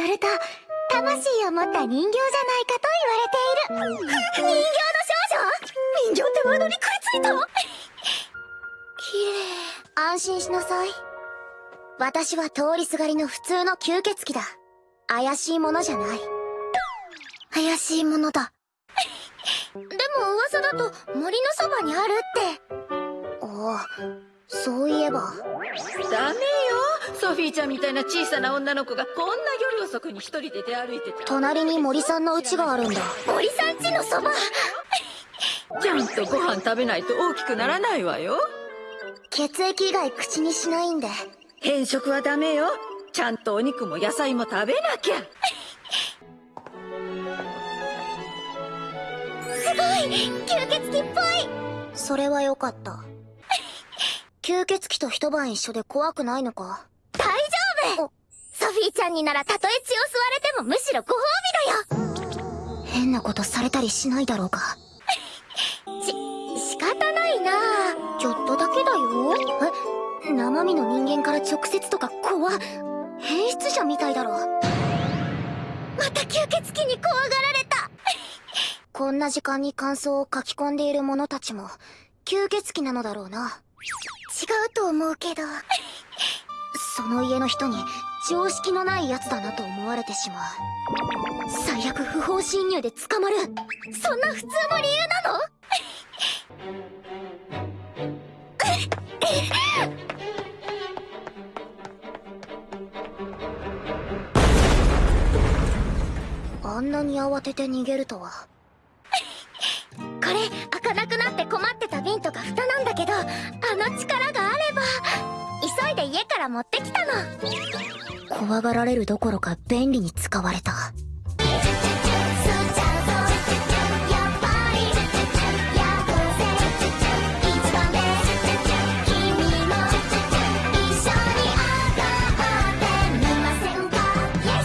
よると魂を持った人形じゃないかと言われている。人形の少女人形ってワードに食いついた綺麗安心しなさい私は通りすがりの普通の吸血鬼だ怪しいものじゃない怪しいものだでも噂だと森のそばにあるってああそういえば。ダメよ。ソフィーちゃんみたいな小さな女の子がこんな夜遅くに一人で出歩いてた。隣に森さんの家があるんだ。森さん家のそば。ちゃんとご飯食べないと大きくならないわよ。血液以外口にしないんで。変色はダメよ。ちゃんとお肉も野菜も食べなきゃ。すごい。吸血鬼っぽい。それはよかった吸血鬼と一晩一緒で怖くないのか？大丈夫！ソフィーちゃんにならたとえ血を吸われてもむしろご褒美だよ！変なことされたりしないだろうか？し、仕方ないな！ちょっとだけだよ。え？生身の人間から直接とか怖変質者みたいだろ。また吸血鬼に怖がられた！こんな時間に感想を書き込んでいる者たちも吸血鬼なのだろうな。違うと思うけど。その家の人に常識のない奴だなと思われてしまう。最悪不法侵入で捕まる。そんな普通の理由なの？あんなに慌てて逃げるとは。これ開かなくなって困ってたの力があれば急いで家から持ってきたの。怖がられるどころか便利に使われた。